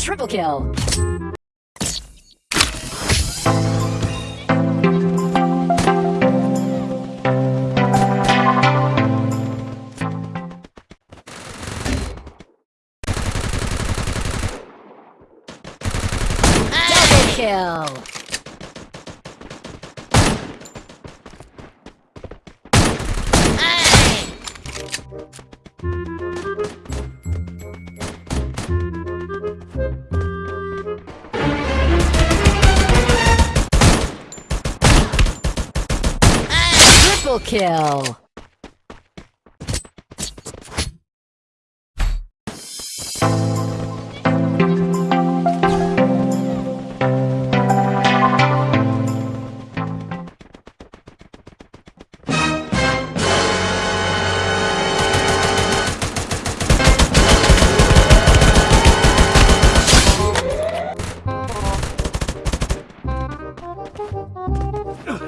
Triple kill. Triple kill.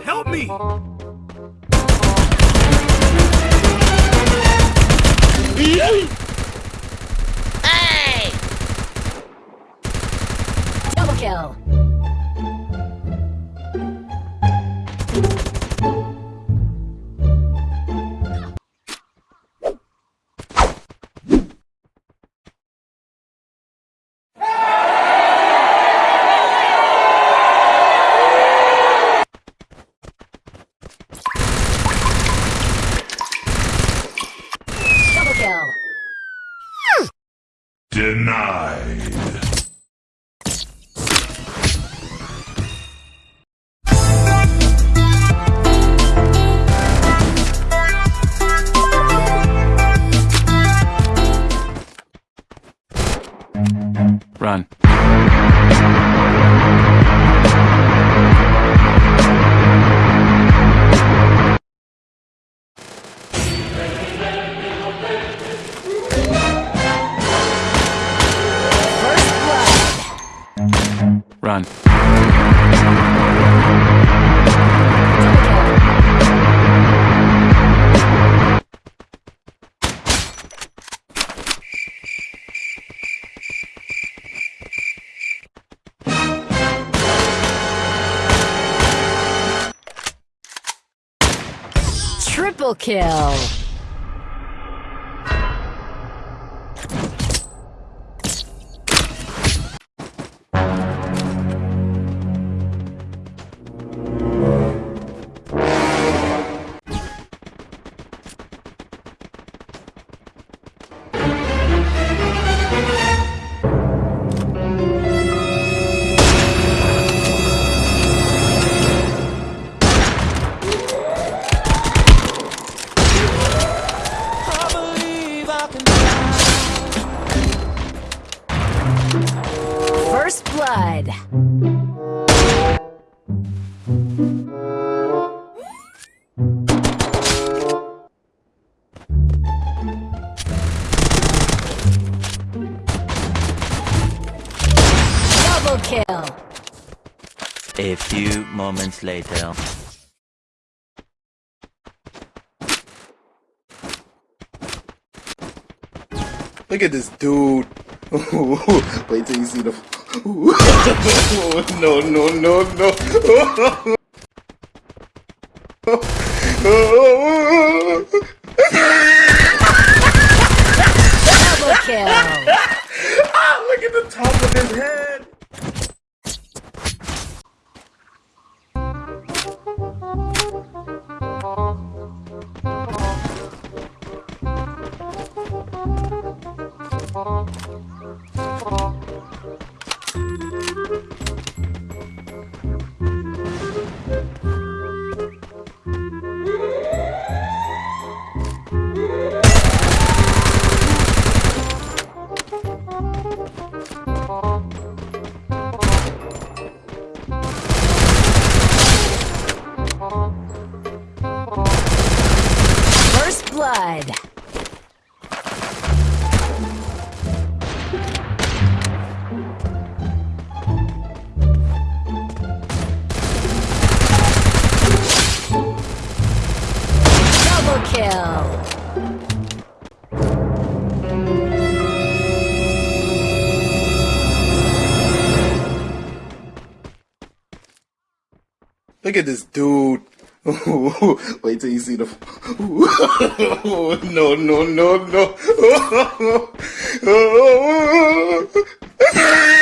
Help me! Double kill. Denied. Run. Triple kill. Blood. Double kill. A few moments later. Look at this dude. Wait till you see the. no, no, no, no. Double kill. ah, look at the top of his head. Oh. Double kill! Look at this dude. Wait till you see the. no, no, no, no.